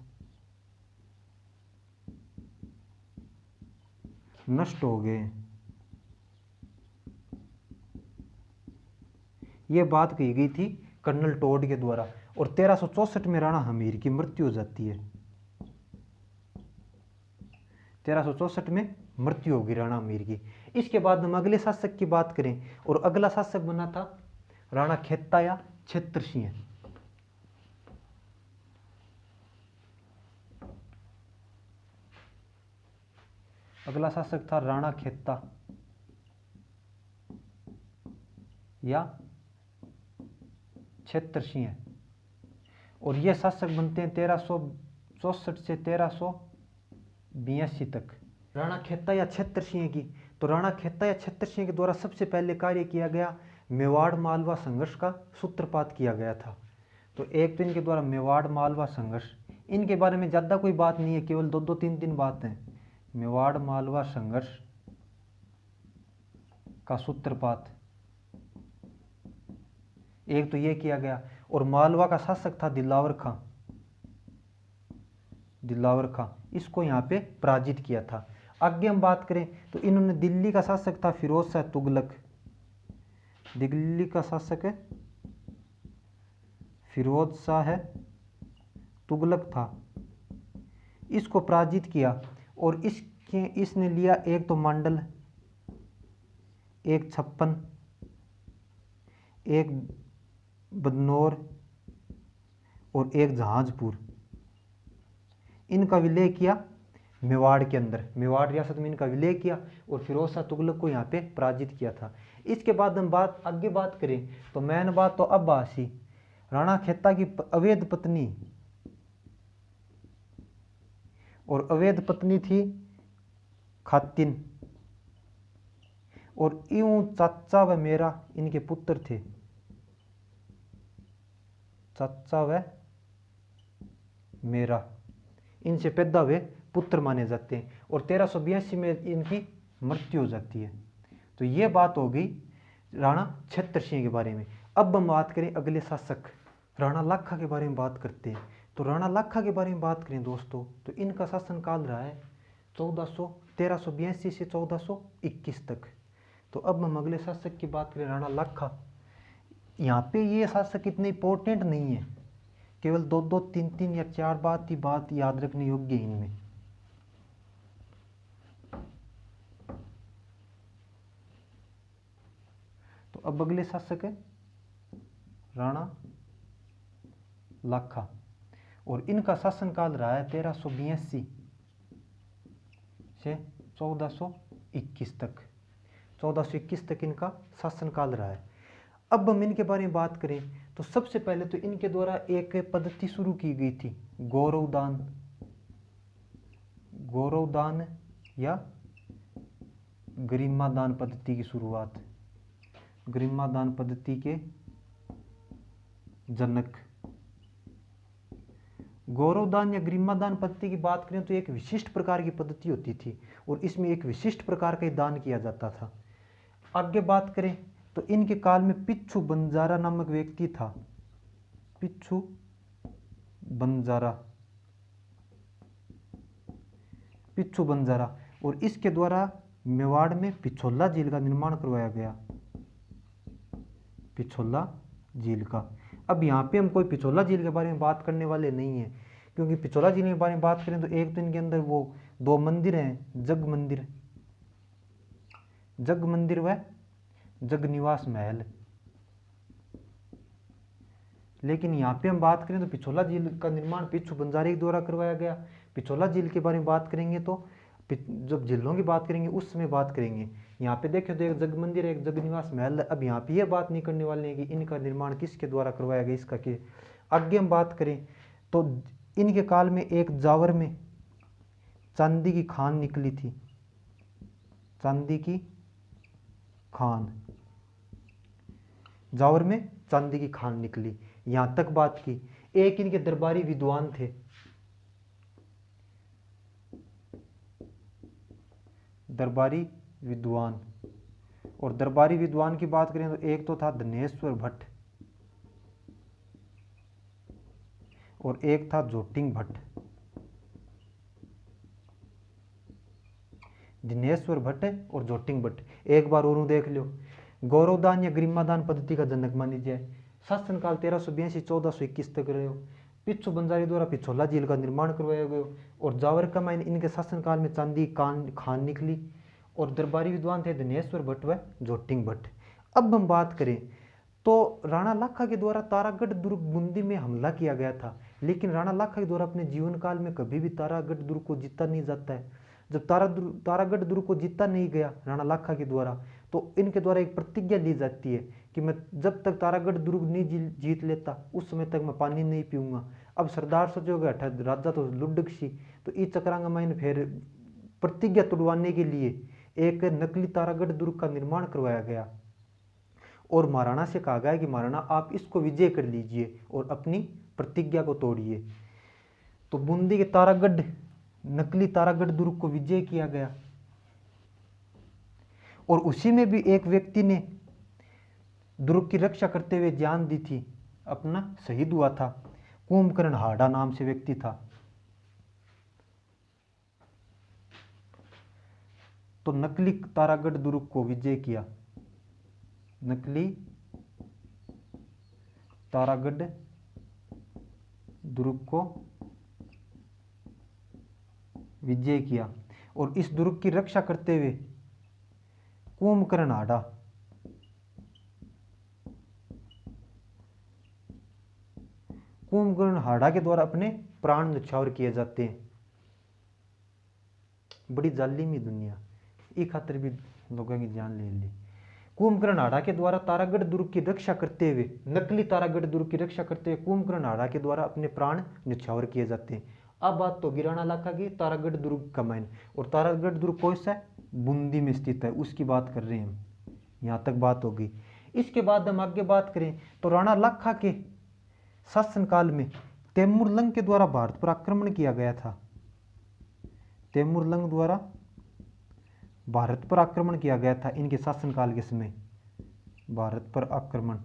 नष्ट हो गए। ये बात कही गई थी कर्नल टोड के द्वारा, और तेरह में राणा हमीर की मृत्यु हो जाती है। तेरह में मृत्यु होगी राणा हमीर की। इसके बाद हम अगले शासक की बात करें और अगला शासक बना था राणा खेता या क्षेत्र सिंह अगला शासक था राणा खेता या क्षेत्र सिंह और ये शासक बनते हैं तेरह सौ चौसठ से तेरह बयासी तक। राणा खेता या क्षेत्र सिंह की तो राणा खेता या क्षेत्र सिंह के द्वारा सबसे पहले कार्य किया गया मेवाड़ मालवा संघर्ष का सूत्रपात किया गया था। तो एक तो इनके द्वारा मेवाड़ मालवा संघर्ष। इनके बारे में ज़्यादा कोई बात नहीं है, केवल दो दो तीन तीन बात हैं। मेवाड़ मालवा संघर्ष का सूत्रपात। एक तो ये किया गया, और मालवा का शासक था दिलावर खां। दिलावर खां, इसको यहाँ पे पराजित किया था। आगे हम बात करें तो इन्होंने दिल्ली का शासक था फिरोज शाह तुगलक। दिल्ली का शासक फिरोज शाह है। तुगलक था। इसको पराजित किया और इसके, इसने लिया एक तो मंडल, एक छप्पन, एक बदनौर और एक जहाजपुर। इनका विलय किया मेवाड़ के अंदर, मेवाड़ रियासत में इनका विलय किया और फिरोज शाह तुगलक को यहाँ पे पराजित किया था। इसके बाद हम बात, आगे बात करें तो मैन बात तो अब आसी राणा खेता की अवैध पत्नी और अवैध पत्नी थी खातिन। और यूँ चाचा व मेरा इनके पुत्र थे। चाचा व मेरा। इनसे पैदा हुए पुत्र माने जाते हैं और तेरह में इनकी मृत्यु हो जाती है। तो ये बात हो गई राणा छत्र सिंह के बारे में। अब हम बात करें अगले शासक, राणा लाखा के बारे में बात करते हैं। तो राणा लाखा के बारे में बात करें दोस्तों तो इनका शासनकाल रहा है चौदह सौ, तेरह सौ बयासी से चौदह सौ इक्कीस तक। तो अब हम अगले शासक की बात करें राणा लाखा। यहाँ पे ये शासक इतने इंपॉर्टेंट नहीं है। केवल दो दो, तीन तीन या चार बात ही बात याद रखने योग्य इनमें तो अब अगले शासक है राणा लाखा। और इनका शासनकाल रहा है तेरह सौ बयासी से चौदह सौ इक्कीस तक। चौदह सौ इक्कीस तक इनका शासनकाल रहा है। अब हम इनके बारे में बात करें तो सबसे पहले तो इनके द्वारा एक पद्धति शुरू की गई थी, गौरवदान। गौरवदान या गरिमादान पद्धति की शुरुआत। गरिमादान पद्धति के जनक। गौरवदान या गरिमादान पद्धति की बात करें तो एक विशिष्ट प्रकार की पद्धति होती थी और इसमें एक विशिष्ट प्रकार का दान किया जाता था। आगे बात करें तो इनके काल में पिच्छू बंजारा नामक व्यक्ति था। पिच्छू बंजारा। पिच्छू बंजारा। और इसके द्वारा मेवाड़ में पिछोला झील का निर्माण करवाया गया। पिछोला झील का। अब यहाँ पे हम कोई पिछोला झील के बारे में बात करने वाले नहीं है, क्योंकि पिछोला झील के बारे में बात करें तो एक तो इनके अंदर वो दो मंदिर हैं, जग मंदिर। जग मंदिर व जग निवास महल। लेकिन यहाँ पे हम बात करें तो पिछोला झील का निर्माण पिछू बंजारे के द्वारा करवाया गया। पिछोला झील के बारे में बात करेंगे तो जब झीलों की बात करेंगे, उस समय बात करेंगे। यहाँ पे देखे तो एक जग मंदिर है, एक जग निवास महल है। अब यहाँ पे ये बात नहीं करने वाले हैं कि इनका निर्माण किसके द्वारा करवाया गया, इसका कि आगे हम बात करें तो इनके काल में एक जावर में चांदी की खान निकली थी। चांदी की खान। जावर में चांदी की खान निकली। यहाँ तक बात की। एक इनके दरबारी विद्वान थे। दरबारी विद्वान। और दरबारी विद्वान की बात करें तो एक तो था धनेश्वर भट्ट और एक था जोटिंग भट्ट। दिनेश्वर भट्ट और जोटिंग भट्ट। एक बार और देख लो गौरवदान या गरिमादान पद्धति का जनक मानी जाए शासनकाल तेरह सौ बयासी चौदह सौ इक्कीस तक रहे हो। पिछू बंजारी द्वारा पिछोला झील का निर्माण करवाया गया और जावर का माइन इनके शासनकाल में चांदी, कान, खान निकली। और दरबारी विद्वान थे दिनेश्वर भट्ट व जोटिंग भट्ट। अब हम बात करें तो राणा लाखा के द्वारा तारागढ़ दुर्ग बूंदी में हमला किया गया था, लेकिन राणा लाखा के द्वारा अपने जीवन काल में कभी भी तारागढ़ दुर्ग को जीता नहीं जाता है। जब तारा तारागढ़ दुर्ग को जीता नहीं गया राणा लाखा के द्वारा तो इनके द्वारा एक प्रतिज्ञा ली जाती है कि मैं जब तक तारागढ़ दुर्ग नहीं जीत लेता, उस समय तक मैं पानी नहीं पीऊँगा। अब सरदार सोचोगे अठा राजा तो लुडक तो ई चक्रांगा माइन फिर प्रतिज्ञा तोड़वाने के लिए एक नकली तारागढ़ दुर्ग का निर्माण करवाया गया। और महाराणा से कहा गया कि महाराणा, आप इसको विजय कर लीजिए और अपनी प्रतिज्ञा को तोड़िए। तो बूंदी के तारागढ़, नकली तारागढ़ दुर्ग को विजय किया गया। और उसी में भी एक व्यक्ति ने दुर्ग की रक्षा करते हुए जान दी थी। अपना शहीद हुआ था। कुंभकर्ण हाड़ा नाम से व्यक्ति था। तो नकली तारागढ़ दुर्ग को विजय किया। नकली तारागढ़ दुर्ग को विजय किया और इस दुर्ग की रक्षा करते हुए कुंभकर्ण हाड़ा कुंभकर्ण हाड़ा के द्वारा अपने प्राण न्यौछावर किए जाते हैं। बड़ी जालिमी दुनिया। एक खातर भी लोगों की जान ले ली। कुंभकर्ण हाड़ा के द्वारा तारागढ़ दुर्ग की रक्षा करते हुए, नकली तारागढ़ दुर्ग की रक्षा करते हुए कुंभकर्ण हाड़ा के द्वारा अपने प्राण न्यौछावर किए जाते हैं। अब बात तो गिराना इलाका की, तारागढ़ दुर्ग का माइन और तारागढ़ दुर्ग कौन सा है? बूंदी में स्थित है, उसकी बात कर रहे हैं हम। यहाँ तक बात होगी इसके बाद हम आगे बात करें तो राणा लाखा के शासनकाल में तैमूरलंग के द्वारा भारत पर आक्रमण किया गया था। तैमूरलंग द्वारा भारत पर आक्रमण किया गया था इनके शासनकाल के समय। भारत पर आक्रमण।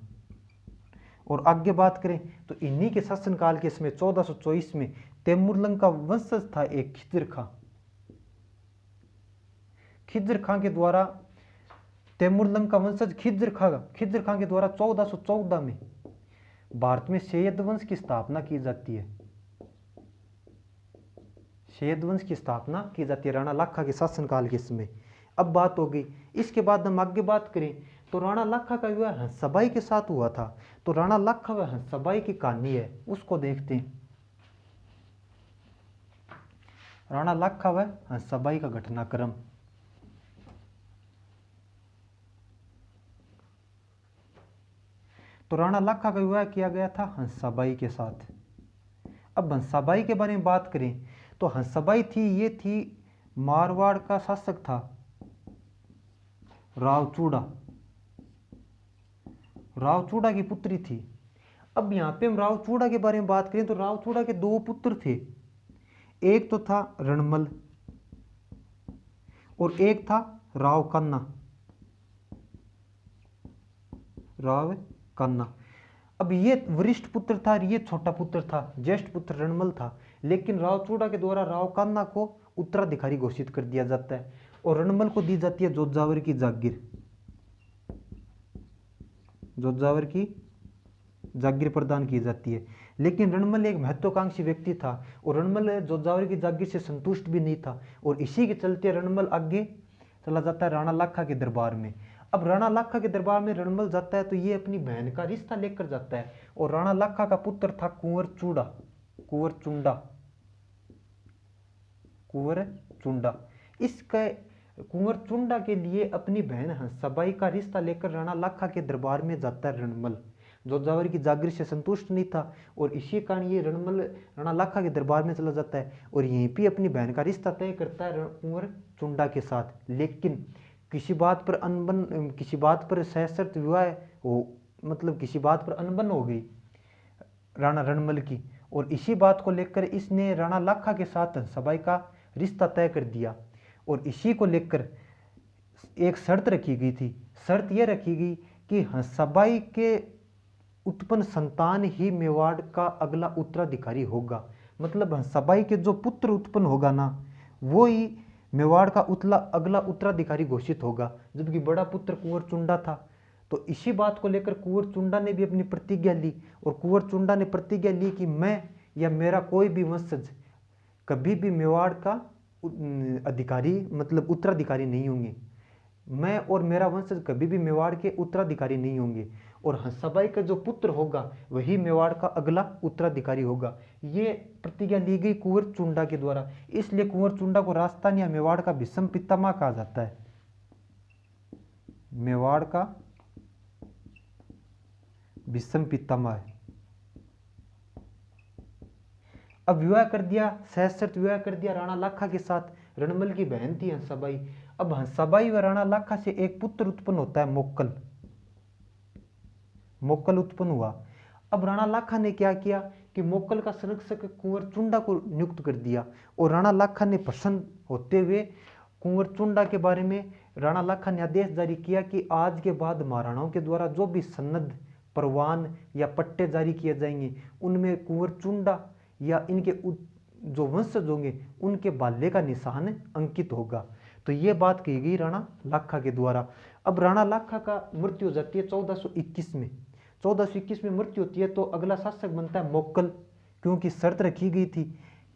और आगे बात करें तो इन्हीं के शासनकाल के समय 1424 में तैमूरलंग का वंशज था एक खिजर खां खिजर खां के द्वारा तैमूरलंग का वंशज खिजर खां खिजर खां के द्वारा 1414 में भारत में सैयद वंश की स्थापना की जाती है। सैयद वंश की स्थापना की जाती है राणा लाखा के शासनकाल के समय। अब बात हो गई। इसके बाद हम आगे बात करें। तो राणा लाखा का विवाह हंसबाई के साथ हुआ था। तो राणा लाखा व हंसबाई की कहानी है, उसको देखते हैं। राणा लाखा व हंसबाई का घटनाक्रम। तो राणा लाखा का विवाह किया गया था हंसाबाई के साथ। अब हंसाबाई के बारे में बात करें। तो हंसाबाई थी, ये थी मारवाड़ का शासक था। रावचूड़ा। रावचूड़ा की पुत्री थी। अब यहाँ पे हम रावचूड़ा के बारे में बात करें तो रावचूड़ा के दो पुत्र थे। एक तो था रणमल और एक था राव कन्ना राव कन्ना अब ये वरिष्ठ पुत्र था और ये छोटा पुत्र था, ज्येष्ठ पुत्र रणमल था। लेकिन राव चूड़ा के द्वारा राव कन्ना को उत्तराधिकारी घोषित कर दिया जाता है। और रणमल को दी जाती है जोजावर की जागीर। जोजावर की जागीर प्रदान की जाती है। लेकिन रणमल एक महत्वाकांक्षी व्यक्ति था और रणमल जोजावर की जागीर से संतुष्ट भी नहीं था और इसी के चलते रणमल आगे चला जाता है राणा लाखा के दरबार में। अब राणा लाखा के दरबार में रणमल जाता है तो ये अपनी बहन का रिश्ता लेकर जाता है और राणा लाखा का पुत्र था कुंवर चूड़ा। कुंवर चुंडा। कुंवर चुंडा। इसका कुंवर चुंडा के लिए अपनी बहन हंसाबाई का रिश्ता लेकर राणा लाखा के दरबार में जाता रणमल। जोजावर की जागीर से संतुष्ट नहीं था और इसी कारण ये रणमल, राणा लाखा के दरबार में चला जाता है और यहीं पे अपनी बहन का रिश्ता तय करता है कुंवर चुंडा के साथ। लेकिन किसी बात पर अनबन, किसी बात पर सहसर्त विवाह हो मतलब किसी बात पर अनबन हो गई राणा रणमल की। और इसी बात को लेकर इसने राणा लाखा के साथ सबाई का रिश्ता तय कर दिया। और इसी को लेकर एक शर्त रखी गई थी। शर्त यह रखी गई कि हंसाबाई के उत्पन्न संतान ही मेवाड़ का अगला उत्तराधिकारी होगा। मतलब हंसाबाई के जो पुत्र उत्पन्न होगा ना, वो ही मेवाड़ का उतला, अगला उत्तराधिकारी घोषित होगा। जबकि बड़ा पुत्र कुंवर चुंडा था। तो इसी बात को लेकर कुंवर चुंडा ने भी अपनी प्रतिज्ञा ली और कुंवर चुंडा ने प्रतिज्ञा ली कि मैं या मेरा कोई भी वंशज कभी भी मेवाड़ का अधिकारी मतलब उत्तराधिकारी नहीं होंगे। मैं और मेरा वंशज कभी भी मेवाड़ के उत्तराधिकारी नहीं होंगे। और हंसाबाई का जो पुत्र होगा, वही मेवाड़ का अगला उत्तराधिकारी होगा। ये प्रतिज्ञा ली गई कुंवर चुंडा के द्वारा। इसलिए कुंवर चुंडा को राजस्थान या मेवाड़ का विषम पितामह कहा जाता है। मेवाड़ का विषम पितामह है। अब विवाह कर दिया सहसर्त विवाह कर दिया, राणा लाखा के साथ। रणमल की बहन थी हंसाबाई। अब हंसाबाई व राणा लाखा से एक पुत्र उत्पन्न होता है, मोक्कल। मोक्कल उत्पन्न हुआ। अब राणा लाखा ने क्या किया कि मोक्कल का संरक्षक कुंवर चुंडा को नियुक्त कर दिया और राणा लाखा ने प्रसन्न होते हुए कुंवर चुंडा के बारे में राणा लाखा ने आदेश जारी किया कि आज के बाद महाराणाओं के द्वारा जो भी सन्नद परवान या पट्टे जारी किए जाएँगे, उनमें कुंवर चुंडा या इनके जो वंशज होंगे, उनके बाल्य का निशान अंकित होगा। तो ये बात कही गई राणा लाखा के द्वारा। अब राणा लाखा का मृत्यु हो जाती है चौदह में। चौदह सौ इक्कीस में मृत्यु होती है तो अगला शासक बनता है मोक्कल, क्योंकि शर्त रखी गई थी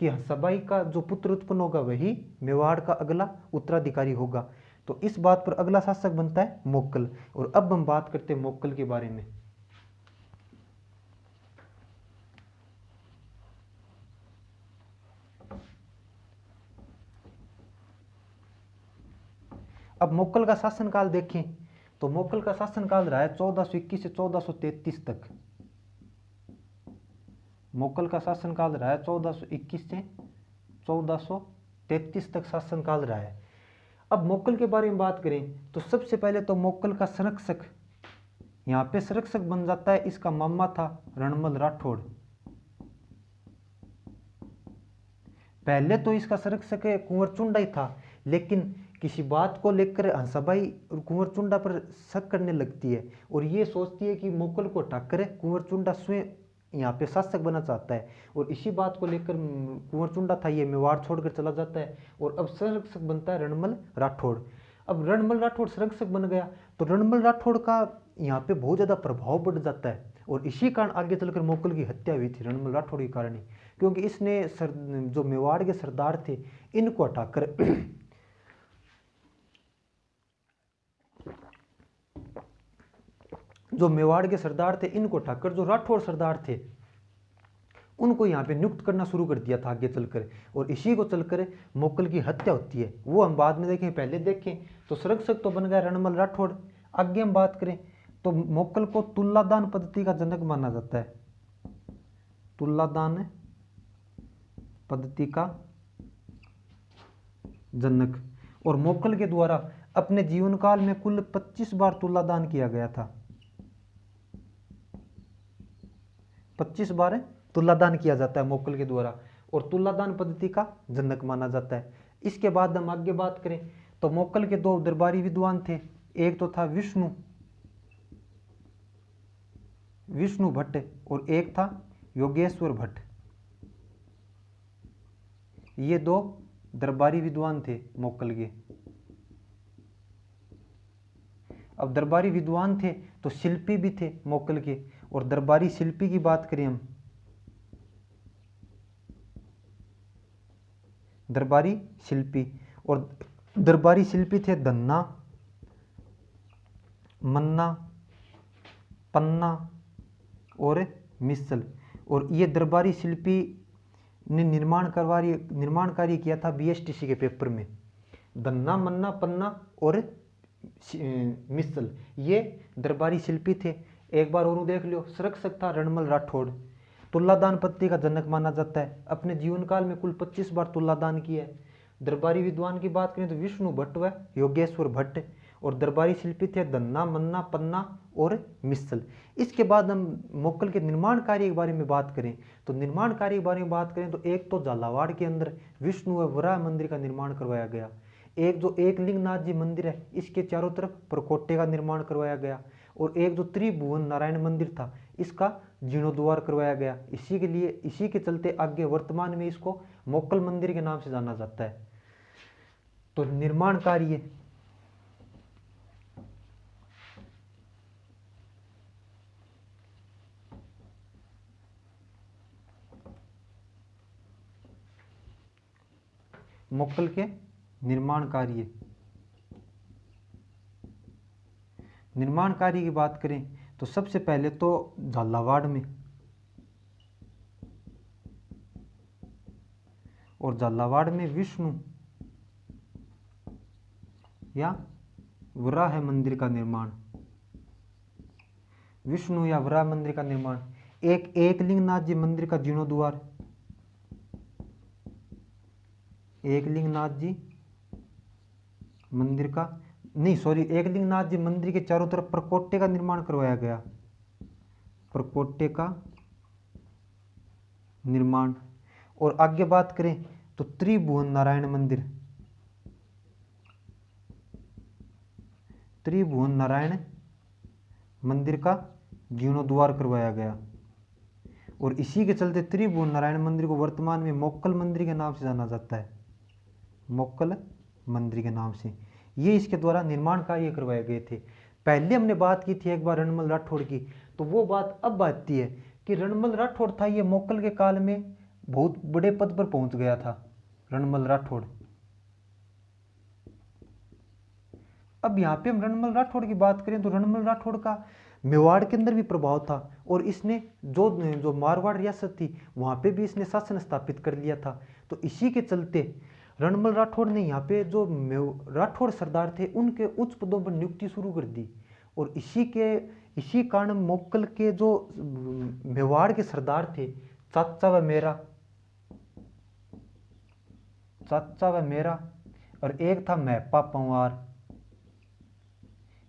कि सबाई का जो पुत्र उत्पन्न होगा, वही मेवाड़ का अगला उत्तराधिकारी होगा। तो इस बात पर अगला शासक बनता है मोक्कल। और अब हम बात करते हैं मोक्कल के बारे में। अब मोक्कल का शासनकाल देखें तो मोकल का शासनकाल रहा है चौदह सौ इक्कीस से चौदह सौ तैतीस तक। मोकल का शासनकाल रहा है चौदह सौ इक्कीस से चौदह सौ तैतीस तक शासनकाल रहा है। अब मोकल के बारे में बात करें तो सबसे पहले तो मोकल का संरक्षक, यहाँ पे संरक्षक बन जाता है इसका मामा था रणमल राठौड़। पहले तो इसका संरक्षक कुंवर चुंडा ही था, लेकिन किसी बात को लेकर हंसाबाई कुंवर चुंडा पर शक करने लगती है और ये सोचती है कि मुगल को हटाकर कुंवर चुंडा स्वयं यहाँ पे शासक बनना चाहता है। और इसी बात को लेकर कुंवर चुंडा था, ये मेवाड़ छोड़कर चला जाता है और अब संरक्षक बनता है रणमल राठौड़। अब रणमल राठौड़ संरक्षक बन गया तो रणमल राठौड़ का यहाँ पे बहुत ज़्यादा प्रभाव बढ़ जाता है और इसी कारण आगे चलकर मोकल की हत्या हुई थी रणमल राठौड़ के कारण ही, क्योंकि इसने सर, जो मेवाड़ के सरदार थे, इनको हटाकर जो मेवाड़ के सरदार थे, इनको ठाकर जो राठौर सरदार थे, उनको यहाँ पे नियुक्त करना शुरू कर दिया था आगे चलकर। और इसी को चलकर मोकल की हत्या होती है। वो हम बाद में देखें, पहले देखें तो संरक्षक तो बन गया रणमल राठौड़ आगे हम बात करें तो मोकल को तुल्लादान पद्धति का जनक माना जाता है। तुल्लादान पद्धति का जनक। और मोकल के द्वारा अपने जीवन काल में कुल 25 बार तुल्लादान किया गया था। पच्चीस बार तुलादान किया जाता है मोकल के द्वारा, और तुलादान पद्धति का जनक माना जाता है। इसके बाद हम आगे बात करें तो मोकल के दो दरबारी विद्वान थे, एक तो था विष्णु विष्णु भट्ट, और एक था योगेश्वर भट्ट। ये दो दरबारी विद्वान थे मोक्कल के। अब दरबारी विद्वान थे तो शिल्पी भी थे मोकल के। और दरबारी शिल्पी की बात करें हम। दरबारी शिल्पी और दरबारी शिल्पी थे धन्ना, मन्ना, पन्ना और मिसल। और ये दरबारी शिल्पी ने निर्माण करवा निर्माण कार्य किया था बीएसटीसी के पेपर में। धन्ना, मन्ना, पन्ना और मिसल। ये दरबारी शिल्पी थे। एक बार और देख लियो सरक सकता रणमल राठौड़। तुल्लादान पत्ती का जनक माना जाता है। अपने जीवन काल में कुल 25 बार तुल्लादान किया है। दरबारी विद्वान की बात करें तो विष्णु भट्ट व योगेश्वर भट्ट और दरबारी शिल्पी थे दन्ना, मन्ना, पन्ना और मिसल। इसके बाद हम मोकल के निर्माण कार्य के बारे में बात करें। तो निर्माण कार्य के बारे में बात करें तो एक तो झालावाड़ के अंदर विष्णु व वराह मंदिर का निर्माण करवाया गया। एक जो एक लिंगनाथ जी मंदिर है, इसके चारों तरफ़ प्रकोटे का निर्माण करवाया गया। और एक जो त्रिभुवन नारायण मंदिर था, इसका जीर्णोद्वार करवाया गया। इसी के लिए, इसी के चलते आगे वर्तमान में इसको मोक्कल मंदिर के नाम से जाना जाता है। तो निर्माण कार्य मोक्कल के निर्माण कार्य। निर्माण कार्य की बात करें तो सबसे पहले तो झालावाड़ में। और झालावाड़ में विष्णु या वराह मंदिर का निर्माण। विष्णु या वराह मंदिर का निर्माण। एक एकलिंगनाथ जी मंदिर का जीर्णोद्वार एकलिंगनाथ जी मंदिर का नहीं सॉरी एकलिंगनाथ जी मंदिर के चारों तरफ़ प्रकोटे का निर्माण करवाया गया। प्रकोटे का निर्माण। और आगे बात करें तो त्रिभुवन नारायण मंदिर। त्रिभुवन नारायण मंदिर का जीर्णोद्वार करवाया गया। और इसी के चलते त्रिभुवन नारायण मंदिर को वर्तमान में मोक्कल मंदिर के नाम से जाना जाता है। मोक्कल मंदिर के नाम से। ये इसके द्वारा निर्माण कार्य करवाए गए थे। पहले हमने बात की थी एक बार रणमल राठौड़ की तो वो बात अब आती है कि रणमल राठौड़ था ये मोकल के काल में बहुत बड़े पद पर पहुँच गया था, रणमल राठौड़। अब यहाँ पे हम रणमल राठौड़ की बात करें तो रणमल राठौड़ का मेवाड़ के अंदर भी प्रभाव था और इसने जो जो मारवाड़ रियासत थी, वहाँ पे भी इसने शासन स्थापित कर लिया था। तो इसी के चलते रणमल राठौड़ ने यहाँ पे जो राठौड़ सरदार थे, उनके उच्च पदों पर नियुक्ति शुरू कर दी। और इसी के, इसी कारण मोक्कल के जो मेवाड़ के सरदार थे, चाचा व मेरा, चाचा व मेरा, और एक था मैपा पंवार।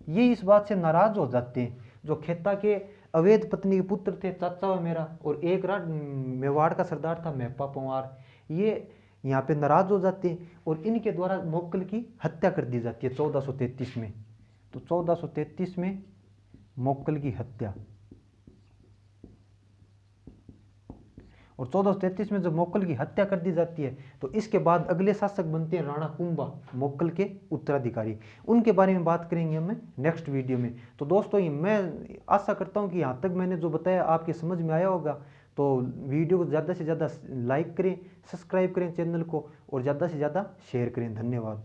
ये इस बात से नाराज़ हो जाते हैं, जो खेता के अवैध पत्नी के पुत्र थे, चाचा व मेरा, और एक राज मेवाड़ का सरदार था महपा पंवार। ये यहाँ पे नाराज़ हो जाते हैं और इनके द्वारा मोक्कल की हत्या कर दी जाती है 1433 में। तो 1433 में मोक्कल की हत्या। और चौदह में जब मोक्कल की हत्या कर दी जाती है तो इसके बाद अगले शासक बनते हैं राणा कुंभा मोक्कल के उत्तराधिकारी। उनके बारे में बात करेंगे हम नेक्स्ट वीडियो में। तो दोस्तों मैं आशा करता हूँ कि यहाँ तक मैंने जो बताया, आपके समझ में आया होगा। तो वीडियो को ज़्यादा से ज़्यादा लाइक करें, सब्सक्राइब करें चैनल को और ज़्यादा से ज़्यादा शेयर करें। धन्यवाद।